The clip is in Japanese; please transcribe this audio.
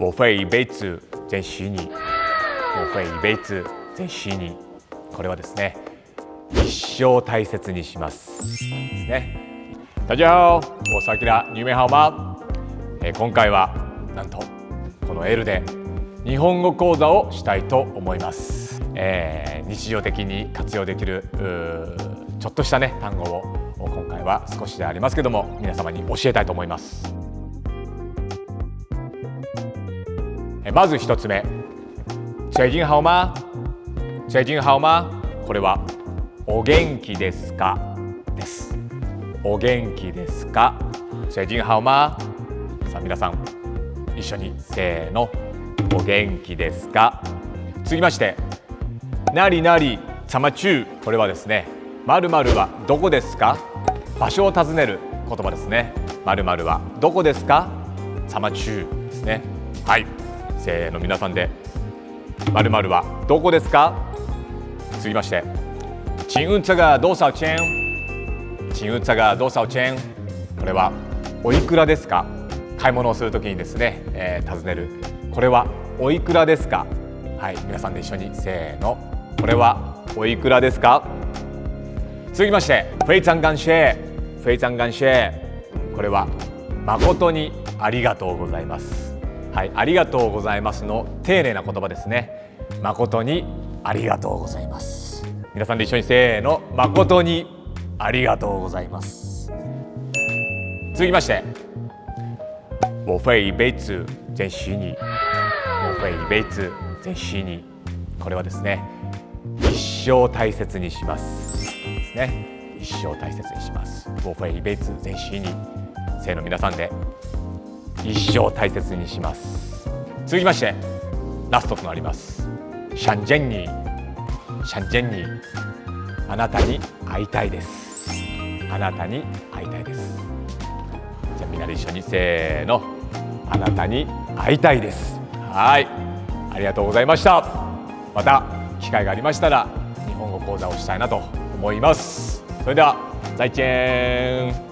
我会一辈子珍惜你我会一辈子珍惜你これはですね一生大切にします。ですね大家好我是アキラニューメハオマえ今回はなんとこの L で日本語講座をしたいと思います、えー、日常的に活用できるちょっとしたね単語を今回は少しでありますけども皆様に教えたいと思います。まず一つ目。最近好吗最近好吗これはお元気ですか？です。お元気ですか？最近好吗さあ皆さん一緒にせーの。お元気ですか？続きましてなりなりさまちゅう。これはですねまるまるはどこですか？場所を尋ねる言葉ですね。まるまるはどこですか？さまちゅうですね。はい。せーの皆さんでまるまるはどこですか？続きましてチンウンツァがどうさチェンチンウンツァがどうさチェンこれはおいくらですか？買い物をするときにですね、えー、尋ねる。これはおいくらですか？はい皆さんで一緒にせーの。これはおいくらですか？続きまして非常感谢非常感谢これは誠にありがとうございます。はいありがとうございますの丁寧な言葉ですね。誠にありがとうございます。皆さんで一緒にせーの。誠にありがとうございます。続きまして。我会一辈子珍惜你我会一辈子珍惜你これはですね一生大切にします。ですね。一生大切にします。我会一辈子珍惜你せーの皆さんで。一生大切にします。続きましてラストとなります。シャンジェンニー。シャンジェンニー。あなたに会いたいです。あなたに会いたいです。じゃあみんなで一緒にせーの。あなたに会いたいです。はい。ありがとうございました。また機会がありましたら日本語講座をしたいなと思います。それでは再见。